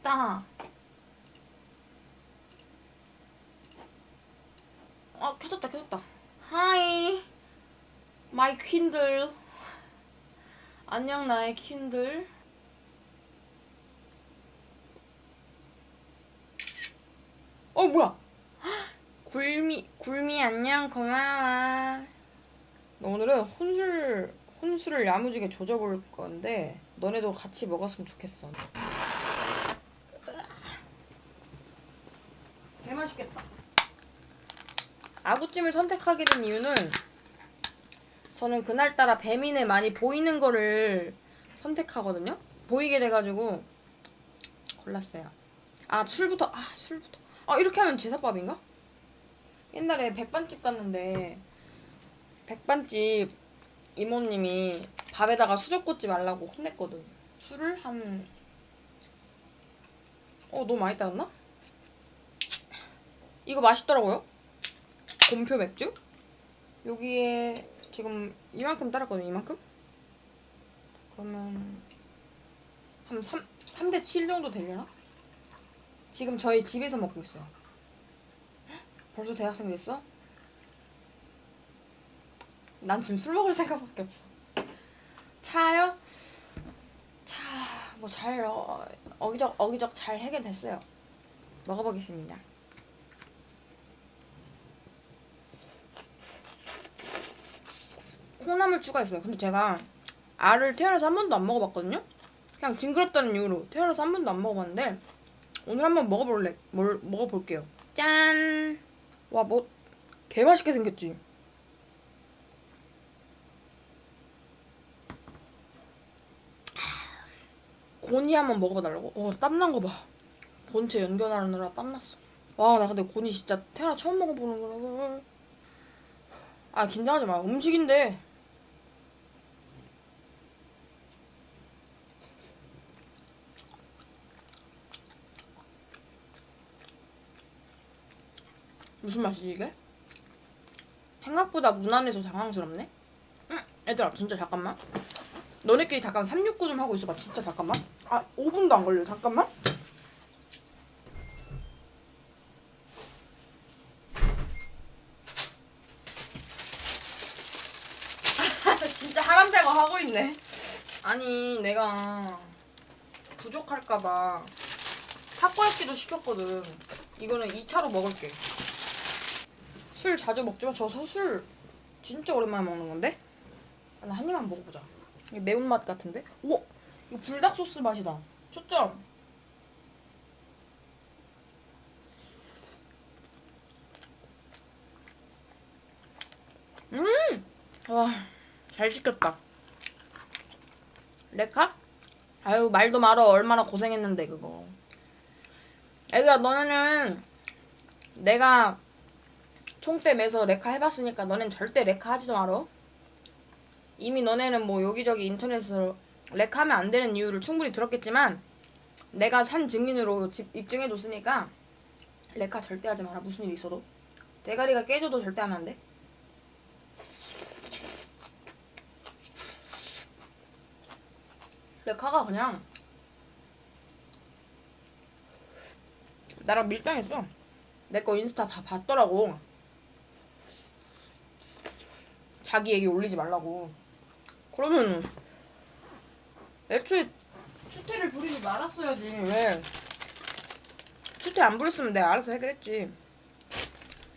됐다. 아 켜졌다 켜졌다. Hi my queen들. 안녕 나의 queen들. 어 뭐야? 굴미 굴미 안녕 고마워. 오늘은 혼술 혼술을 야무지게 조져볼 건데 너네도 같이 먹었으면 좋겠어. 맛있겠다. 아구찜을 선택하게 된 이유는 저는 그날따라 배민에 많이 보이는 거를 선택하거든요. 보이게 돼가지고 골랐어요. 아 술부터 아 술부터 아 이렇게 하면 제사밥인가? 옛날에 백반집 갔는데 백반집 이모님이 밥에다가 수저 꽂지 말라고 혼냈거든. 술을 한 어, 너무 많이 따랐나? 이거 맛있더라고요. 곰표 맥주? 여기에 지금 이만큼 따랐거든요. 이만큼? 그러면 한 3, 3대 7 정도 되려나? 지금 저희 집에서 먹고 있어요. 벌써 대학생 됐어? 난 지금 술 먹을 생각밖에 없어. 차요? 차, 뭐 잘, 어, 어기적, 어기적 잘 해결됐어요. 먹어보겠습니다. 콩나물 추가했어요. 근데 제가 알을 태어나서 한 번도 안 먹어봤거든요? 그냥 징그럽다는 이유로 태어나서 한 번도 안 먹어봤는데 오늘 한번 먹어볼래, 뭘, 먹어볼게요. 짠! 와, 뭐, 개 맛있게 생겼지? 고니 한번 먹어봐달라고? 어, 땀난 거 봐. 본체 연결하느라 땀났어. 와, 나 근데 고니 진짜 태어나 처음 먹어보는 거라. 아, 긴장하지 마. 음식인데. 무슨 맛이지, 이게? 생각보다 무난해서 당황스럽네? 응, 얘들아, 진짜 잠깐만. 너네끼리 잠깐 369 좀 하고 있어봐. 진짜 잠깐만. 아, 5분도 안 걸려. 잠깐만. 진짜 하람대가 하고 있네. 아니, 내가 부족할까봐 타코야끼도 시켰거든. 이거는 2차로 먹을게. 술 자주 먹지만 저술 진짜 오랜만에 먹는 건데? 아, 나한 입만 먹어보자. 이게 매운맛 같은데? 오! 이거 불닭 소스 맛이다. 초점. 음! 와, 잘 시켰다. 레카? 아유, 말도 말어. 얼마나 고생했는데, 그거. 애들아, 너네는 내가 총대 매서 레카 해봤으니까 너넨 절대 레카 하지도 말어. 이미 너네는 뭐 여기저기 인터넷으로 렉하면 안 되는 이유를 충분히 들었겠지만 내가 산 증인으로 집 입증해줬으니까 렉하 절대 하지 마라 무슨 일 있어도 대가리가 깨져도 절대 하면 안 돼. 렉하가 그냥 나랑 밀당했어. 내 거 인스타 다 봤더라고. 자기 얘기 올리지 말라고. 그러면 애초에 추태를 부리지 말았어야지. 왜? 추태 안 부렸으면 내가 알아서 해결했지.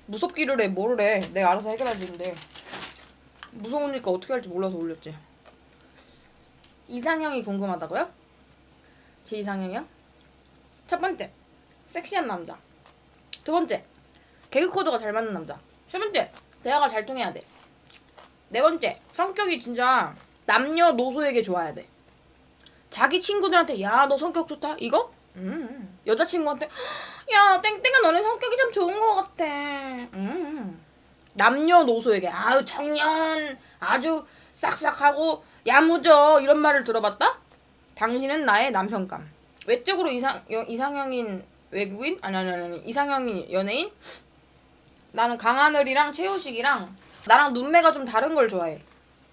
무섭기를 해 뭐를 해. 내가 알아서 해결하지 근데. 무서우니까 어떻게 할지 몰라서 올렸지. 이상형이 궁금하다고요? 제 이상형이요? 첫 번째 섹시한 남자. 두 번째 개그 코드가 잘 맞는 남자. 세 번째 대화가 잘 통해야 돼 네 번째 성격이 진짜 남녀노소에게 좋아야 돼. 자기 친구들한테 야 너 성격 좋다 이거? 음. 여자친구한테 야 땡땡아 너네 성격이 참 좋은 것 같아. 음. 남녀노소에게 아유 청년 아주 싹싹하고 야무져 이런 말을 들어봤다? 당신은 나의 남편감. 외적으로 이상 이상형인 외국인 아니 아니 아니 이상형인 연예인? 나는 강하늘이랑 최우식이랑 나랑 눈매가 좀 다른 걸 좋아해.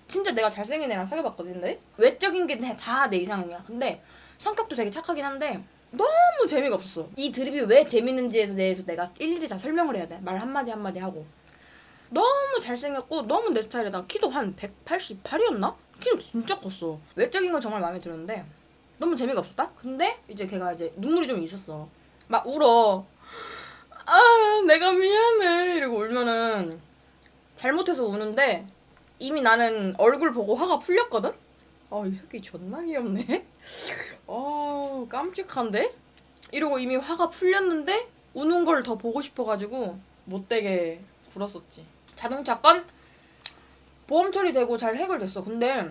진짜 내가 잘생긴 애랑 사귀어봤거든 근데 외적인 게 다 내 이상형이야 근데 성격도 되게 착하긴 한데 너무 재미가 없었어. 이 드립이 왜 재밌는지에 대해서 내가 일일이 다 설명을 해야 돼. 말 한마디 한마디 하고. 너무 잘생겼고 너무 내 스타일이다. 키도 한 188이었나? 키도 진짜 컸어. 외적인 건 정말 마음에 들었는데 너무 재미가 없었다? 근데 이제 걔가 이제 눈물이 좀 있었어. 막 울어. 아, 내가 미안해. 이러고 울면은 잘못해서 우는데 이미 나는 얼굴 보고 화가 풀렸거든? 아, 이 새끼 존나 귀엽네. 어, 깜찍한데? 이러고 이미 화가 풀렸는데 우는 걸 더 보고 싶어가지고 못되게 굴었었지. 자동차 건 보험 처리되고 잘 해결됐어. 근데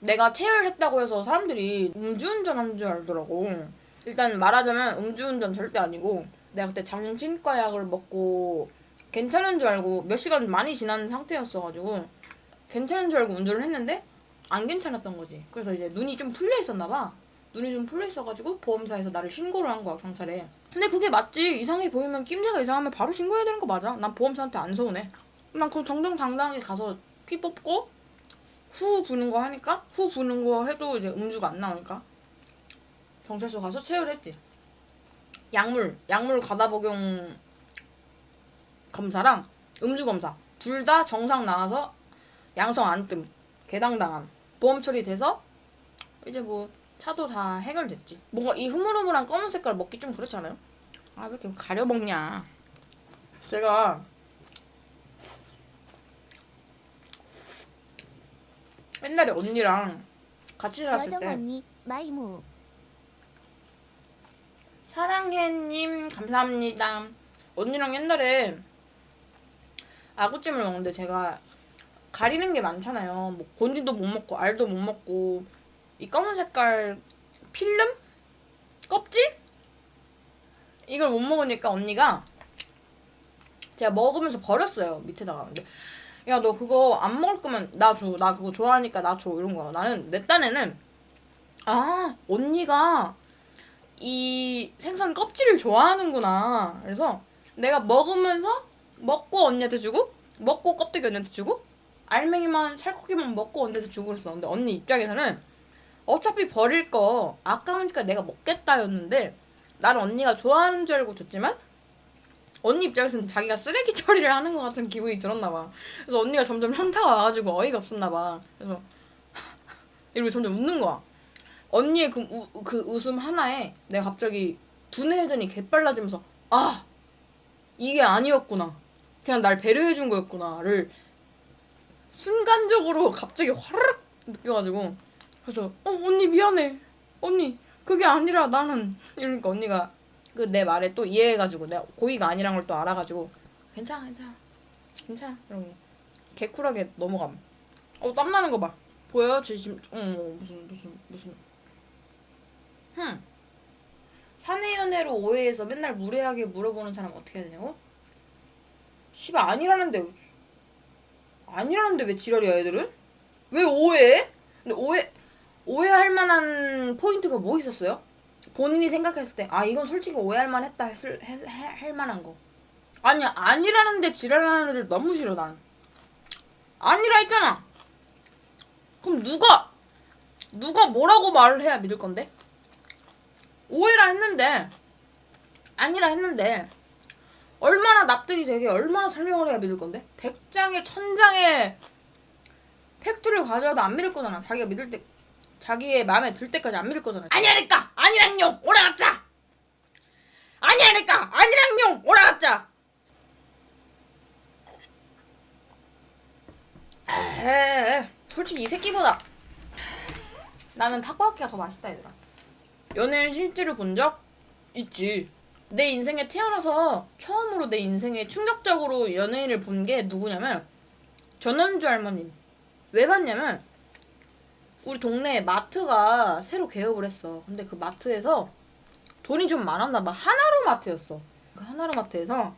내가 체열했다고 해서 사람들이 음주운전 한 줄 알더라고. 일단 말하자면 음주운전 절대 아니고 내가 그때 정신과 약을 먹고 괜찮은 줄 알고 몇 시간 많이 지난 상태였어가지고 괜찮은 줄 알고 운전을 했는데 안 괜찮았던 거지. 그래서 이제 눈이 좀 풀려 있었나 봐. 눈이 좀 풀려 있어가지고 보험사에서 나를 신고를 한 거야 경찰에. 근데 그게 맞지. 이상해 보이면 낌새가 이상하면 바로 신고해야 되는 거 맞아. 난 보험사한테 안 서운해. 난 그럼 정정당당하게 가서 피 뽑고 후 부는 거 하니까 후 부는 거 해도 이제 음주가 안 나오니까 경찰서 가서 체열했지. 약물 약물 과다 복용 검사랑 음주 검사 둘 다 정상 나와서 양성 안 뜸 개당당함 보험 처리돼서 이제 뭐 차도 다 해결됐지. 뭔가 이 흐물흐물한 검은 색깔 먹기 좀 그렇지 않아요? 아 왜 이렇게 가려 먹냐? 제가 옛날에 언니랑 같이 살았을 때 마이무 사랑해님 감사합니다. 언니랑 옛날에 아구찜을 먹는데 제가 가리는 게 많잖아요. 뭐 곤디도 못 먹고 알도 못 먹고 이 검은 색깔 필름 껍질 이걸 못 먹으니까 언니가 제가 먹으면서 버렸어요 밑에다가 근데 야 너 그거 안 먹을 거면 나 줘 나 그거 좋아하니까 나 줘 이런 거야 나는 내 딴에는 아 언니가 이 생선 껍질을 좋아하는구나. 그래서 내가 먹으면서 먹고 언니한테 주고 먹고 껍데기 언니한테 주고 알맹이만 살코기만 먹고 언니한테 주고 그랬어. 근데 언니 입장에서는 어차피 버릴 거 아까우니까 내가 먹겠다 였는데 나는 언니가 좋아하는 줄 알고 줬지만 언니 입장에서는 자기가 쓰레기 처리를 하는 것 같은 기분이 들었나 봐. 그래서 언니가 점점 현타가 와가지고 어이가 없었나 봐. 그래서 이러고 점점 웃는 거야. 언니의 그, 우, 그 웃음 하나에 내가 갑자기 두뇌 회전이 개빨라지면서 아 이게 아니었구나 그냥 날 배려해준 거였구나를 순간적으로 갑자기 화르륵 느껴가지고 그래서 어 언니 미안해 언니 그게 아니라 나는 이러니까 언니가 그 내 말에 또 이해해가지고 내가 고의가 아니란 걸 또 알아가지고 괜찮아 괜찮아 괜찮아 이러고 개쿨하게 넘어감 어 땀나는 거 봐 보여요? 제 지금 어 어, 무슨 무슨 무슨 흠. 사내 연애로 오해해서 맨날 무례하게 물어보는 사람 어떻게 해야 되냐고? 씨발 아니라는데 아니라는데 왜 지랄이야 애들은? 왜 오해해? 근데 오해 오해할 만한 포인트가 뭐 있었어요? 본인이 생각했을 때 아 이건 솔직히 오해할 만했다 했을 해, 해, 할 만한 거 아니야 아니라는데 지랄하는 애들 너무 싫어 난 아니라 했잖아 그럼 누가 누가 뭐라고 말을 해야 믿을 건데? 오해라 했는데 아니라 했는데 얼마나 납득이 되게 얼마나 설명을 해야 믿을 건데? 100장에 1000장의 팩트를 가져와도 안 믿을 거잖아. 자기가 믿을 때 자기의 마음에 들 때까지 안 믿을 거잖아. 아니라니까! 아니랑용! 오라가짜! 아니라니까! 아니랑용! 오라가짜! 에이, 솔직히 이 새끼보다 나는 타코야키가 더 맛있다 얘들아. 연예인 실제로 본 적 있지. 내 인생에 태어나서 처음으로 내 인생에 충격적으로 연예인을 본 게 누구냐면 전원주 할머님. 왜 봤냐면 우리 동네에 마트가 새로 개업을 했어. 근데 그 마트에서 돈이 좀 많았나 봐. 하나로 마트였어. 그 하나로 마트에서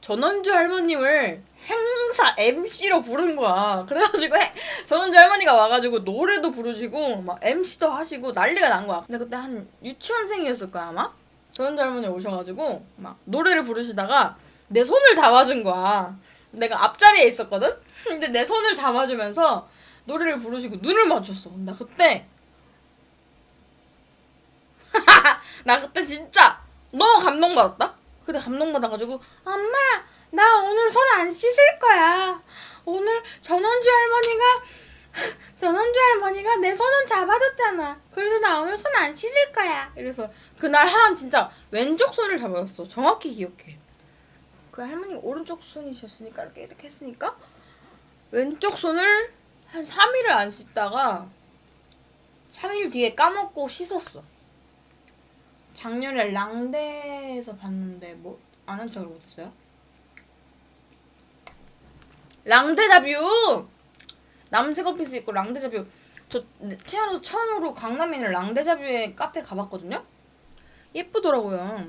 전원주 할머님을 행사 MC로 부른 거야. 그래가지고 해- 전원주 할머니가 와가지고 노래도 부르시고 막 MC도 하시고 난리가 난 거야. 근데 그때 한 유치원생이었을 거야 아마. 전원주 할머니 오셔가지고 막 노래를 부르시다가 내 손을 잡아준 거야. 내가 앞자리에 있었거든. 근데 내 손을 잡아주면서 노래를 부르시고 눈을 맞췄어. 나 그때 나 그때 진짜 너무 감동받았다. 그때 감동받아가지고 엄마 나 오늘 손 안 씻을 거야. 오늘 전원주 할머니가 전원주 할머니가 내 손은 잡아줬잖아. 그래서 나 오늘 손 안 씻을 거야. 이래서 그날 한 진짜 왼쪽 손을 잡아줬어. 정확히 기억해. 그 할머니 오른쪽 손이셨으니까 이렇게 이렇게 했으니까 왼쪽 손을 한 3일을 안 씻다가 3일 뒤에 까먹고 씻었어. 작년에 랑데에서 봤는데 뭐 아는 척을 못했어요? 랑데 자뷰! 남색 오피스 있고 랑데자뷰 저 태어나서 처음으로 강남에 있는 랑데자뷰에 카페 가봤거든요? 예쁘더라고요.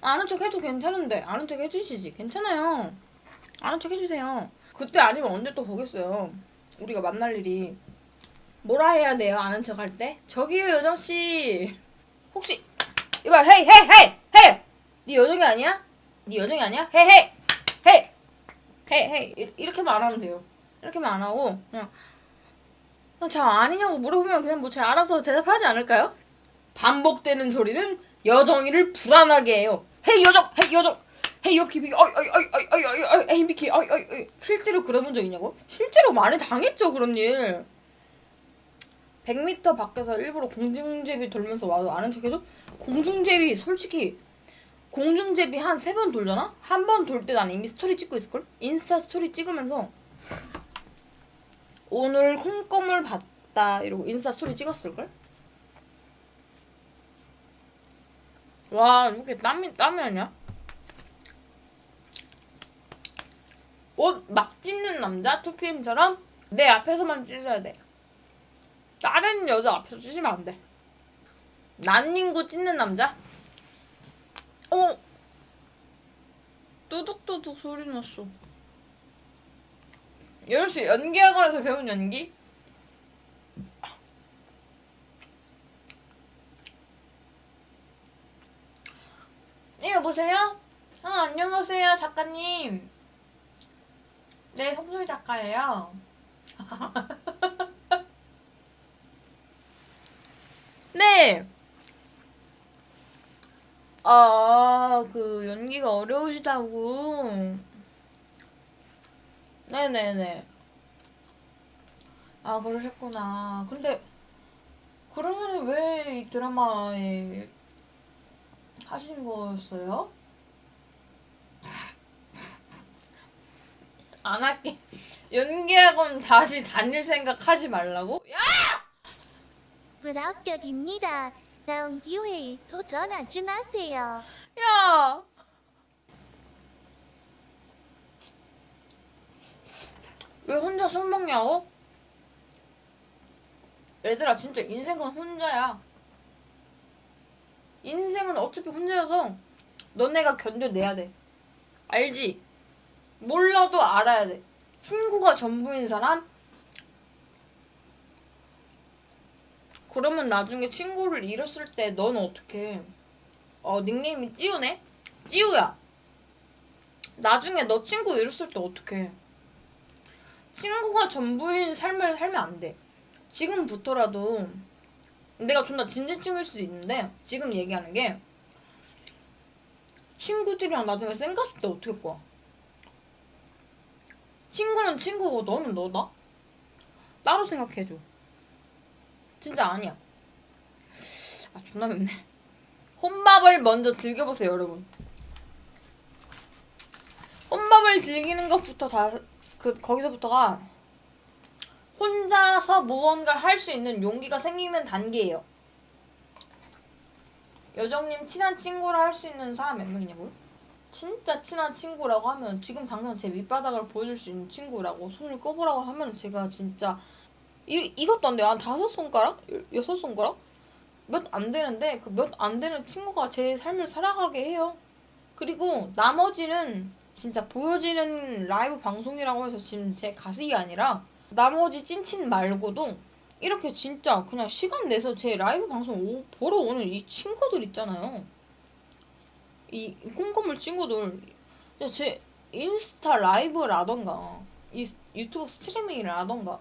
아는 척 해도 괜찮은데 아는 척 해주시지 괜찮아요. 아는 척 해주세요. 그때 아니면 언제 또 보겠어요. 우리가 만날 일이 뭐라 해야 돼요 아는 척 할 때? 저기요 여정 씨 혹시 이봐 hey hey hey hey 네 여정이 아니야? 네 여정이 아니야? hey hey hey hey hey 이- 이렇게만 안 하면 돼요. 이렇게만 안 하고 그냥 저 아니냐고 물어보면 그냥 뭐 제가 알아서 대답하지 않을까요? 반복되는 소리는 여정이를 불안하게 해요. hey 여정, hey 여정, hey 여키비, 어이 어이 어이 어이 어이 어이 hey Mickey, 어이 어이 어이 실제로 그래본 적 있냐고? 실제로 많이 당했죠 그런 일. 100m 밖에서 일부러 공중제비 돌면서 와도 아는 척해줘? 공중제비 솔직히 공중제비 한 세 번 돌잖아? 한 번 돌 때 난 이미 스토리 찍고 있을걸? 인스타 스토리 찍으면서 오늘 콩껌을 봤다 이러고 인스타 스토리 찍었을걸? 와 이렇게 땀이 땀이 아니야? 옷막 찢는 남자 2PM처럼 내 앞에서만 찢어야 돼. 다른 여자 앞에서 찢으면 안 돼. 난닝구 찢는 남자? 어? 뚜둑뚜둑 소리 났어. 여시 연기학원에서 배운 연기? 네, 여보세요? 아, 안녕하세요, 작가님. 네, 송소희 작가예요. 네. 아, 그 연기가 어려우시다고. 네네네. 아, 그러셨구나. 근데 그러면 왜 이 드라마에 하신 거였어요? 안 할게. 연기학원 다시 다닐 생각 하지 말라고? 야! 불합격입니다. 다음 기회에 도전하지 마세요. 야! 왜 혼자 술 먹냐고? 얘들아 진짜 인생은 혼자야. 인생은 어차피 혼자여서 너네가 견뎌내야 돼. 알지? 몰라도 알아야 돼. 친구가 전부인 사람? 그러면 나중에 친구를 잃었을 때 너는 어떻게? 어 닉네임이 찌우네? 찌우야. 나중에 너 친구 잃었을 때 어떡해? 친구가 전부인 삶을 살면 안 돼. 지금부터라도 내가 존나 진지충일 수도 있는데 지금 얘기하는 게 친구들이랑 나중에 쌩 갔을 때 어떻게 거야? 친구는 친구고 너는 너다? 따로 생각해줘. 진짜 아니야. 아 존나 맵네. 혼밥을 먼저 즐겨보세요 여러분. 혼밥을 즐기는 것부터 다 그 거기서부터가 혼자서 무언가를 할 수 있는 용기가 생기는 단계예요. 여정님 친한 친구라 할 수 있는 사람 몇 명이냐고요? 진짜 친한 친구라고 하면 지금 당장 제 밑바닥을 보여줄 수 있는 친구라고 손을 꼽으라고 하면 제가 진짜 이, 이것도 안 돼요. 한 다섯 손가락? 여- 여섯 손가락? 몇 안 되는데 그 몇 안 되는 친구가 제 삶을 살아가게 해요. 그리고 나머지는 진짜 보여지는 라이브 방송이라고 해서 지금 제 가식이 아니라 나머지 찐친 말고도 이렇게 진짜 그냥 시간 내서 제 라이브 방송 오- 보러 오는 이 친구들 있잖아요. 이 콩고물 친구들 제 인스타 라이브라던가 이 유튜브 스트리밍이라던가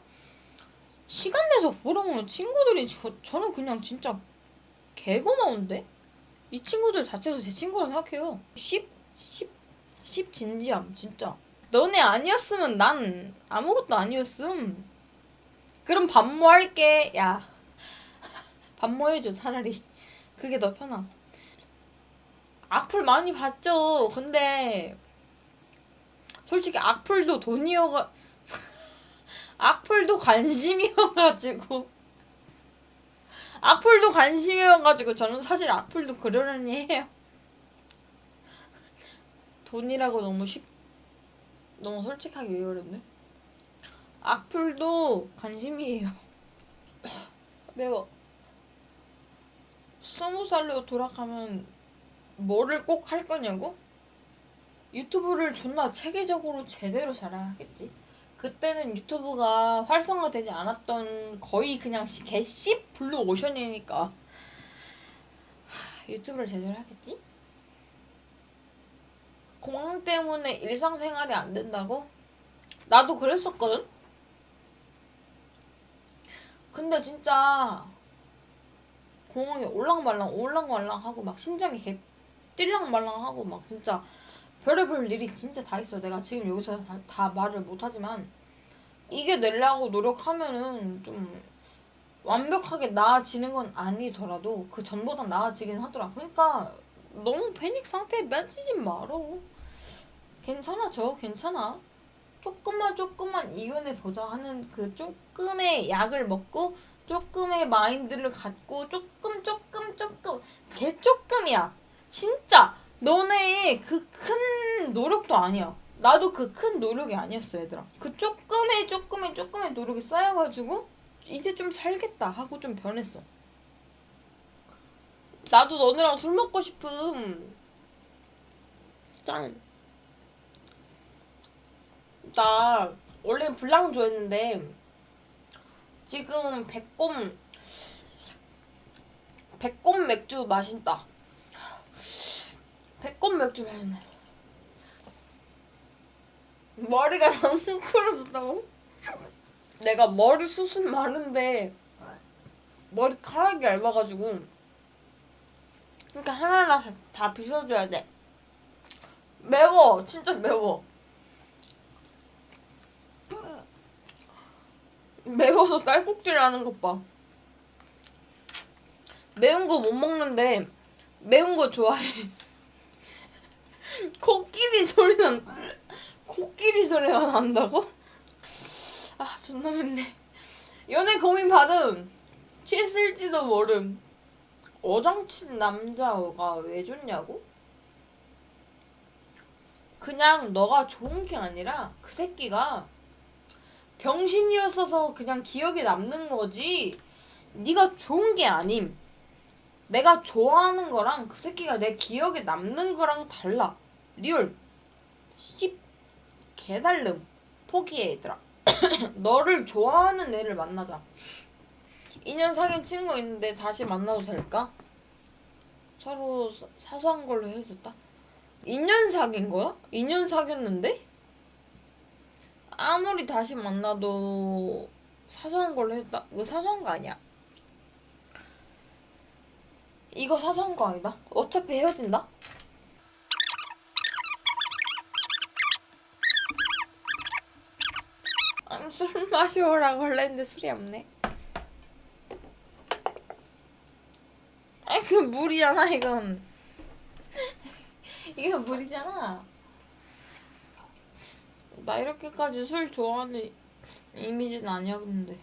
시간 내서 보러 오는 친구들이 저, 저는 그냥 진짜 개고마운데? 이 친구들 자체도 제 친구라 생각해요. 10, 10, 10 진지함, 진짜. 너네 아니었으면 난 아무것도 아니었음. 그럼 반모 할게. 야. 반모 해줘, 차라리. 그게 더 편하. 악플 많이 봤죠. 근데, 솔직히 악플도 돈이어가, 악플도 관심이어가지고. 악플도 관심이어가지고 저는 사실 악플도 그러려니 해요. 돈이라고 너무 쉽 너무 솔직하게 왜 그랬네? 악플도 관심이에요. 매워. 스무 살로 돌아가면 뭐를 꼭 할 거냐고? 유튜브를 존나 체계적으로 제대로 잘해야겠지. 그때는 유튜브가 활성화되지 않았던 거의 그냥 시- 개씨 블루 오션이니까 하, 유튜브를 제대로 하겠지? 공항 때문에 일상생활이 안 된다고? 나도 그랬었거든? 근데 진짜 공항에 올랑말랑 올랑말랑 하고 막 심장이 개 뛸랑말랑 하고 막 진짜 별의별 일이 진짜 다 있어. 내가 지금 여기서 다, 다 말을 못하지만 이겨내려고 노력하면은 좀 완벽하게 나아지는 건 아니더라도 그 전보다 나아지긴 하더라. 그러니까 너무 패닉 상태에 빠지지 말어. 괜찮아, 저 괜찮아. 조금만 조금만 이겨내 보자 하는 그 조금의 약을 먹고 조금의 마인드를 갖고 조금 조금 조금 개 조금이야. 진짜 너네 그큰 노력도 아니야. 나도 그 큰 노력이 아니었어, 얘들아. 그 조금의 조금의 조금의 노력이 쌓여가지고 이제 좀 살겠다 하고 좀 변했어. 나도 너네랑 술 먹고 싶음. 짠. 나 원래 불랑 좋아했는데 지금 백곰 백곰 맥주 마신다. 백곰 맥주 마시네. 머리가 너무 풀어졌다고? 내가 머리 숱은 많은데 머리카락이 얇아가지고 그러니까 하나하나 다, 다 빗어줘야 돼. 매워, 진짜 매워. 매워서 쌀국질 하는 것 봐. 매운 거 못 먹는데 매운 거 좋아해. 코끼리 소리 난 코끼리 소리가 난다고? 아 존나 맵네. 연애 고민 받음. 취했을지도 모름. 어장친 남자가 왜 좋냐고? 그냥 너가 좋은 게 아니라 그 새끼가 병신이었어서 그냥 기억에 남는 거지. 네가 좋은 게 아님. 내가 좋아하는 거랑 그 새끼가 내 기억에 남는 거랑 달라. Real. 씹. 개달름. 포기해 얘들아. 너를 좋아하는 애를 만나자. 2년 사귄 친구 있는데 다시 만나도 될까? 서로 사- 사소한 걸로 헤어졌다? 2년 사귄 거야? 2년 사귀었는데? 아무리 다시 만나도 사소한 걸로 했다? 이거 사소한 거 아니야. 이거 사소한 거 아니다. 어차피 헤어진다? 술 마시오라고 할랬는데 술이 없네. 아니, 그 물이잖아, 이건. 이거 물이잖아. 나 이렇게까지 술 좋아하는 이미지는 아니었는데.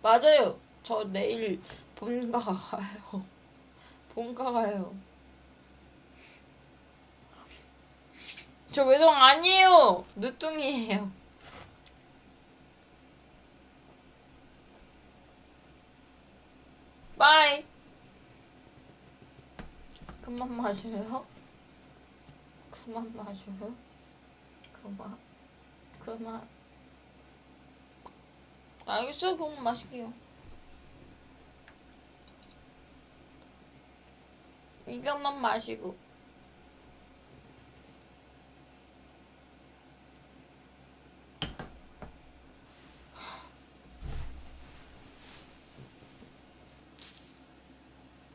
맞아요. 저 내일 본가 가요. 본가 가요. 저 외동 아니에요. 늦둥이에요. 바이. 그만 마셔요. 그만 마셔. 그만. 그만. 알겠어요. 그만 마실게요. 이것만 마시고.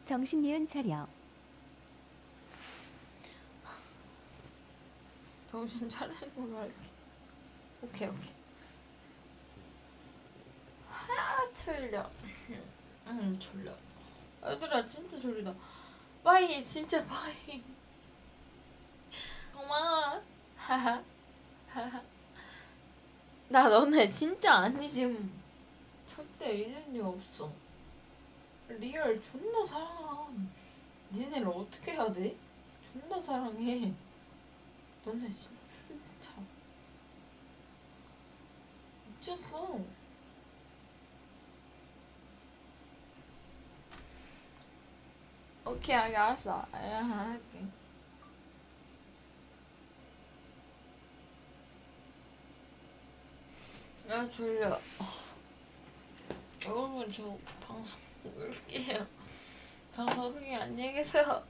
정신이은 차려. 정신 차리고 말게. 오케이 오케이. 아 졸려. 응 졸려. 얘들아 진짜 졸리다. bye 진짜 bye. 엄마. 하하. 하하. 나 너네 진짜 아니지. 절대 잊은 일 없어. real 존나 사랑함. 니네를 어떻게 해야 돼? 존나 사랑해. 너네 진짜 미쳤어. 오케이, 알았어. 아, 할게. 야 졸려. 여러분 저 방송 끌게요. 방송 크게 안녕히 계세요.